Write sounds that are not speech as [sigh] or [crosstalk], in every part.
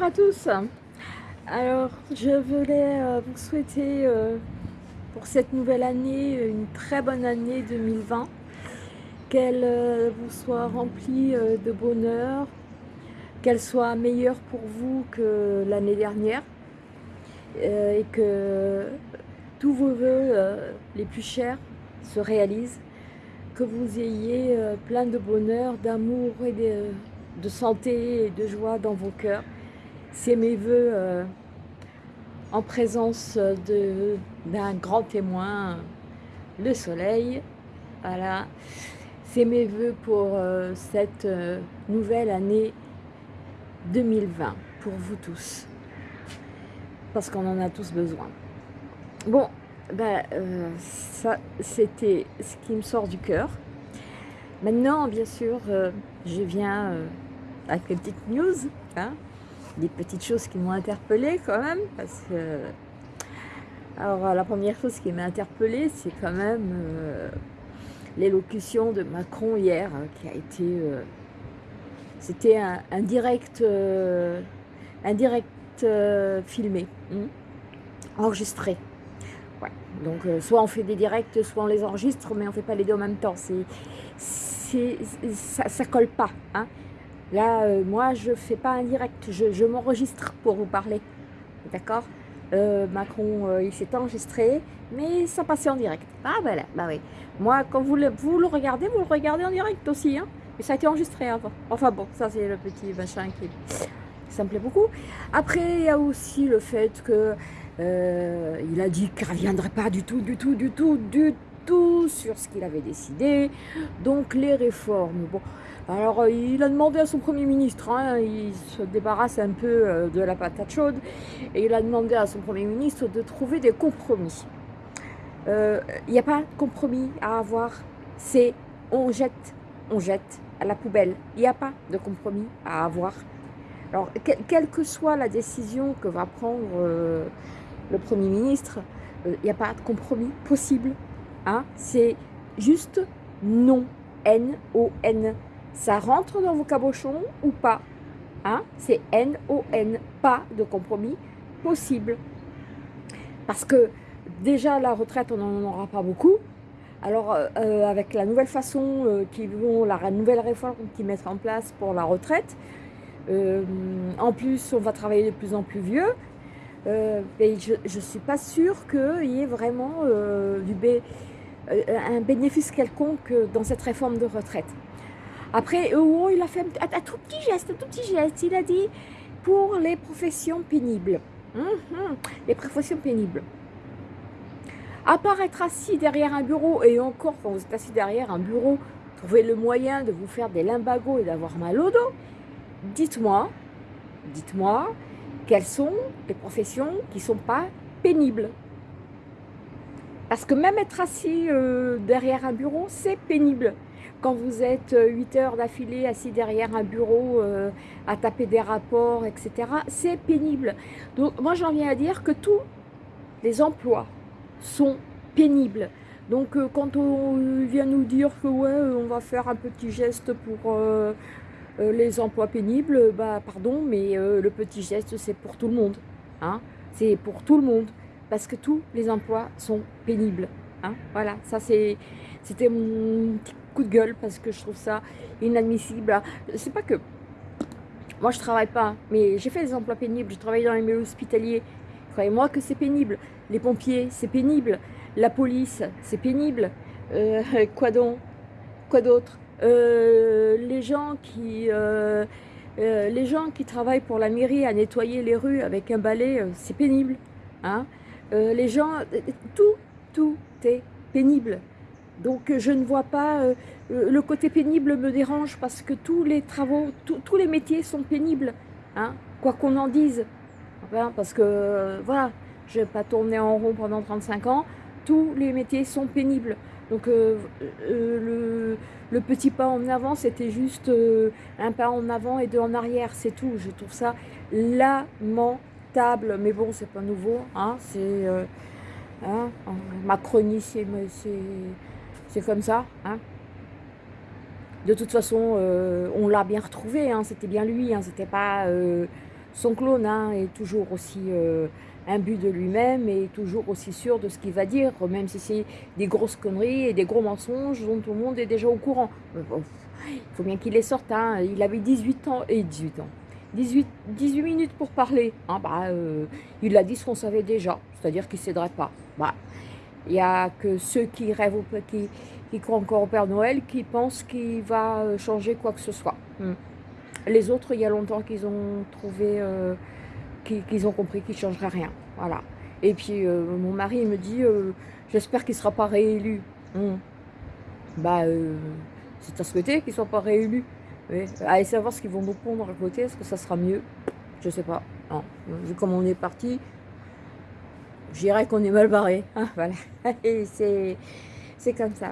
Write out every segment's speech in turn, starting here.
Bonjour à tous. Alors, je voulais euh, vous souhaiter euh, pour cette nouvelle année une très bonne année 2020. Qu'elle euh, vous soit remplie de bonheur, qu'elle soit meilleure pour vous que l'année dernière et que tous vos voeux les plus chers se réalisent, que vous ayez plein de bonheur, d'amour et de, de santé et de joie dans vos cœurs. C'est mes voeux euh, en présence d'un grand témoin, le soleil. Voilà, c'est mes voeux pour euh, cette euh, nouvelle année 2020, pour vous tous. Parce qu'on en a tous besoin. Bon, ben, ça c'était ce qui me sort du cœur. Maintenant, bien sûr, je viens avec les petites news, hein, des petites choses qui m'ont interpellée quand même, parce que... Alors la première chose qui m'a interpellée, c'est quand même euh, l'élocution de Macron hier, hein, qui a été... Euh, c'était un, direct, euh, un direct filmé, hein, enregistré. Donc soit on fait des directs, soit on les enregistre, mais on ne fait pas les deux en même temps. C'est, ça, ça colle pas. Hein. Là, euh, moi, je ne fais pas un direct, je, m'enregistre pour vous parler. D'accord euh, Macron, euh, il s'est enregistré, mais ça passait en direct. Ah, ben là, bah oui. Moi, quand vous le, regardez, vous le regardez en direct aussi. Hein et ça a été enregistré avant. Enfin bon, ça, c'est le petit machin qui... Ça me plaît beaucoup. Après, il y a aussi le fait que il a dit qu'il ne reviendrait pas du tout, du tout, du tout, du sur ce qu'il avait décidé. Donc, les réformes. Bon, alors, euh, il a demandé à son Premier ministre, hein, il se débarrasse un peu euh, de la patate chaude, et il a demandé à son Premier ministre de trouver des compromis. Euh, il n'y a pas de compromis à avoir, c'est on jette, on jette à la poubelle. Il n'y a pas de compromis à avoir. Alors, quelle que soit la décision que va prendre le Premier ministre, il n'y a pas de compromis possible. Hein. C'est juste non, N-O-N ça rentre dans vos cabochons ou pas hein C'est N-O-N, pas de compromis possible. Parce que déjà, la retraite, on n'en aura pas beaucoup. Alors, euh, euh, avec la nouvelle façon euh, qui vont, la nouvelle réforme qu'ils mettent en place pour la retraite, en plus, on va travailler de plus en plus vieux. et je ne suis pas sûre qu'il y ait vraiment du un bénéfice quelconque dans cette réforme de retraite. Après, oh, il a fait un, tout petit geste, un tout petit geste. Il a dit pour les professions pénibles. Mhm, les professions pénibles. À part être assis derrière un bureau, et encore quand vous êtes assis derrière un bureau, trouvez le moyen de vous faire des limbagos et d'avoir mal au dos, dites-moi, dites-moi, quelles sont les professions qui ne sont pas pénibles? Parce que même être assis euh, derrière un bureau, c'est pénible quand vous êtes 8 heures d'affilée assis derrière un bureau euh, à taper des rapports, etc., c'est pénible. Donc moi j'en viens à dire que tous les emplois sont pénibles. Donc euh, quand on vient nous dire que ouais, on va faire un petit geste pour euh, les emplois pénibles, bah pardon, mais le petit geste c'est pour tout le monde. Hein c'est pour tout le monde, parce que tous les emplois sont pénibles. Hein voilà, ça c'était mon petit coup de gueule parce que je trouve ça inadmissible. C'est pas que moi je travaille pas, mais j'ai fait des emplois pénibles, je travaille dans les milieux hospitaliers. Croyez-moi que c'est pénible. Les pompiers, c'est pénible. La police, c'est pénible. Euh, [laughs] quoi donc? Quoi d'autre? Euh, Les gens qui... Euh, les gens qui travaillent pour la mairie à nettoyer les rues avec un balai, c'est pénible. Hein les gens, tout, tout est pénible. Donc euh, je ne vois pas, euh, euh, le côté pénible me dérange parce que tous les travaux, tous les métiers sont pénibles, hein, quoi qu'on en dise. parce que voilà, je ne vais pas tourner en rond pendant 35 ans, tous les métiers sont pénibles. Donc le, petit pas en avant, c'était juste un pas en avant et deux en arrière, c'est tout. Je trouve ça lamentable, mais bon, c'est pas nouveau, hein, c'est... Hein, Macronie, c'est comme ça. Hein. De toute façon, euh, on l'a bien retrouvé, hein, c'était bien lui, c'était pas euh, son clone est toujours aussi euh, imbu de lui-même et toujours aussi sûr de ce qu'il va dire, même si c'est des grosses conneries et des gros mensonges dont tout le monde est déjà au courant. il faut bien qu'il les sorte, il avait 18 ans, et 18 ans, 18, 18 minutes pour parler, hein, bah, euh, il a dit ce qu'on savait déjà, c'est-à-dire qu'il ne céderait pas. Bah, il n'y a que ceux qui rêvent, au, qui, qui croient encore au Père Noël, qui pensent qu'il va euh, changer quoi que ce soit. Hmm. Les autres, il y a longtemps qu'ils ont trouvé, euh, qu'ils ont compris qu'il ne changerait rien. Voilà. Et puis, euh, mon mari me dit, j'espère qu'il ne sera pas réélu. Hmm. Bah, c'est à souhaiter qu'il ne soit pas réélu. Allez savoir ce qu'ils vont nous pondre à côté, est-ce que ça sera mieux? Je sais pas. Vu comme on est parti, je dirais qu'on est mal barré. Hein, [laughs] voilà. c'est comme ça.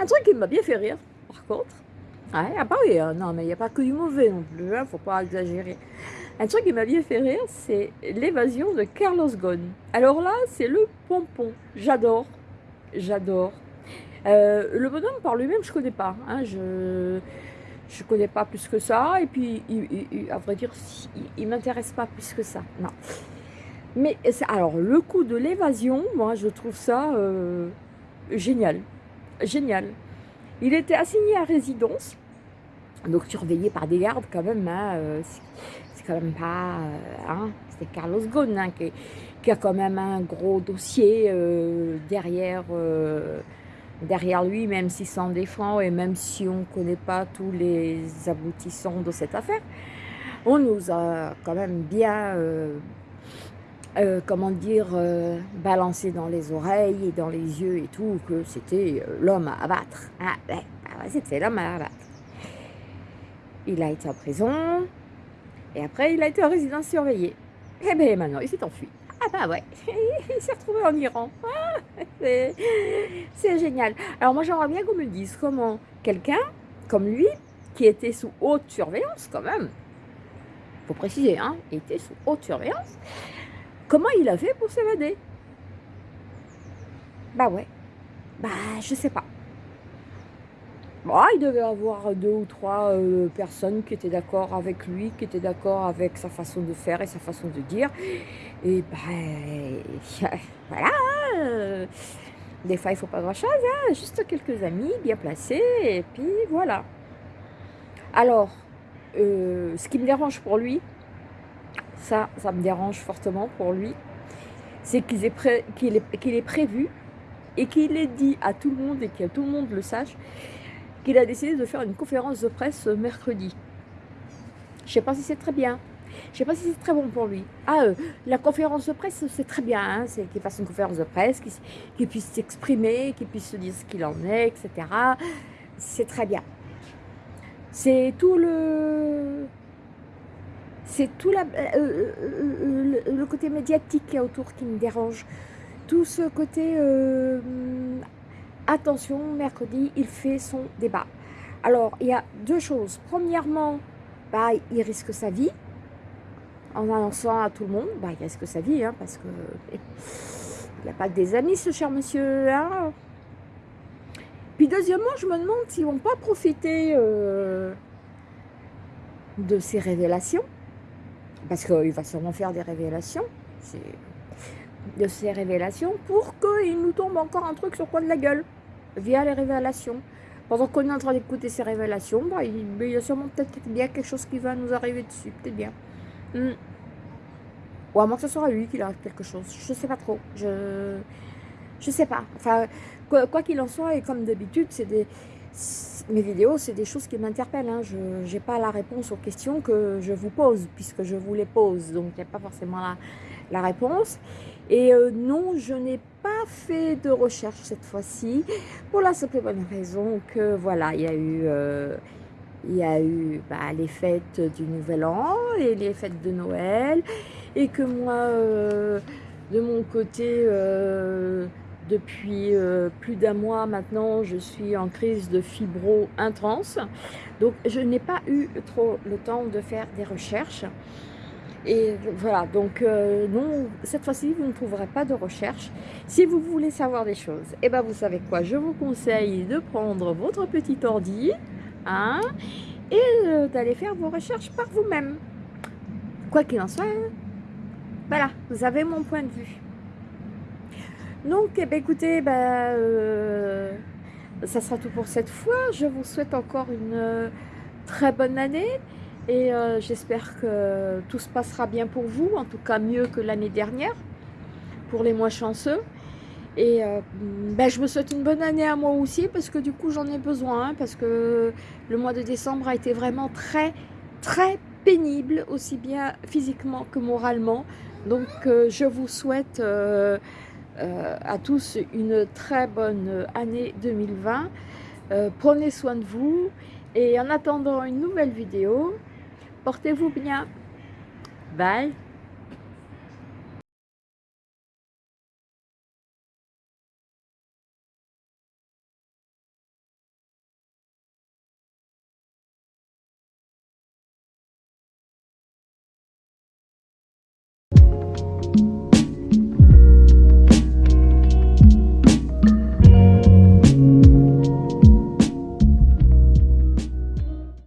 Un truc qui m'a bien fait rire, par contre. Ah bah oui, non, mais il n'y a pas que du mauvais non plus, ne hein, faut pas exagérer. Un truc qui m'a bien fait rire, c'est l'évasion de Carlos Ghosn. Alors là, c'est le pompon. J'adore, j'adore. Euh, le bonhomme par lui-même, je ne connais pas. Hein, je ne connais pas plus que ça. Et puis, à vrai dire, il ne m'intéresse pas plus que ça. Non. Mais alors, le coup de l'évasion, moi, je trouve ça... Euh, génial, génial. Il était assigné à résidence, donc surveillé par des gardes quand même, hein, euh, c'est quand même pas... Euh, hein, c'est Carlos Ghosn hein, qui, a quand même un gros dossier derrière, derrière lui, même s'il s'en défend et même si on ne connaît pas tous les aboutissants de cette affaire. On nous a quand même bien euh, comment dire, euh, balancé dans les oreilles et dans les yeux et tout, que c'était euh, l'homme à abattre. Ah, ouais, bah c'était l'homme à abattre. Il a été en prison, et après il a été en résidence surveillée. Eh bien maintenant, il s'est enfui. Ah bah ouais, [laughs] il s'est retrouvé en Iran. Ah, c'est génial. Alors moi j'aimerais bien qu'on me dise comment quelqu'un comme lui, qui était sous haute surveillance quand même, faut préciser, hein, était sous haute surveillance, Comment il a fait pour s'évader? Bah ouais. Bah, je sais pas. Bon, il devait avoir deux ou trois euh, personnes qui étaient d'accord avec lui, qui étaient d'accord avec sa façon de faire et sa façon de dire. Et bah, [laughs] voilà. Hein. Des fois, il ne faut pas grand-chose, hein. juste quelques amis bien placés, et puis voilà. Alors, euh, ce qui me dérange pour lui, ça, ça me dérange fortement pour lui, c'est qu'il est, est, est, prévu et qu'il ait dit à tout le monde et que tout le monde le sache qu'il a décidé de faire une conférence de presse mercredi. Je ne sais pas si c'est très bien. Je ne sais pas si c'est très bon pour lui. Ah, euh, la conférence de presse, c'est très bien. Hein, c'est qu'il fasse une conférence de presse, qu'il puisse s'exprimer, qu'il puisse se dire ce qu'il en est, etc. C'est très bien. C'est tout le c'est tout euh, euh, euh, le, côté médiatique qui est autour qui me dérange. Tout ce côté, attention, mercredi, il fait son débat. Alors, il y a deux choses. Premièrement, bah, il risque sa vie. En annonçant à tout le monde, bah, il risque sa vie, hein, parce que il n'a pas des amis, ce cher monsieur. Hein. Puis deuxièmement, je me demande s'ils ne vont pas profiter de ces révélations parce qu'il va sûrement faire des révélations, de ces révélations, pour qu'il nous tombe encore un truc sur quoi de la gueule, via les révélations. Pendant qu'on est en train d'écouter ces révélations, bah, il, y a sûrement peut-être quelque chose qui va nous arriver dessus, peut-être bien. Hmm. Ou à moins que ce soit lui qu'il arrive quelque chose, je sais pas trop, je je sais pas. Enfin, quoi qu'il en soit, et comme d'habitude, c'est mes vidéos, c'est des choses qui m'interpellent. Hein. Je n'ai pas la réponse aux questions que je vous pose, puisque je vous les pose. Donc, il n'y a pas forcément la, réponse. Et euh, non, je n'ai pas fait de recherche cette fois-ci, pour la simple et bonne raison que, voilà, il y a eu... Euh, bah, les fêtes du Nouvel An et les fêtes de Noël et que moi, euh, de mon côté, depuis plus d'un mois maintenant, je suis en crise de fibro intense. Donc, je n'ai pas eu trop le temps de faire des recherches. Et voilà, donc euh, non, cette fois-ci, vous ne trouverez pas de recherche. Si vous voulez savoir des choses, eh ben vous savez quoi, je vous conseille de prendre votre petit ordi hein, et d'aller faire vos recherches par vous-même. quoi qu'il en soit, voilà, vous avez mon point de vue. Donc, eh ben, écoutez, ben, euh, ça sera tout pour cette fois. Je vous souhaite encore une euh, très bonne année et euh, j'espère que tout se passera bien pour vous, en tout cas mieux que l'année dernière, pour les moins chanceux. Et ben, je me souhaite une bonne année à moi aussi parce que du coup j'en ai besoin hein, parce que le mois de décembre a été vraiment très très pénible aussi bien physiquement que moralement donc je vous souhaite euh, à tous une très bonne année 2020. Euh, prenez soin de vous et en attendant une nouvelle vidéo, portez-vous bien. Bye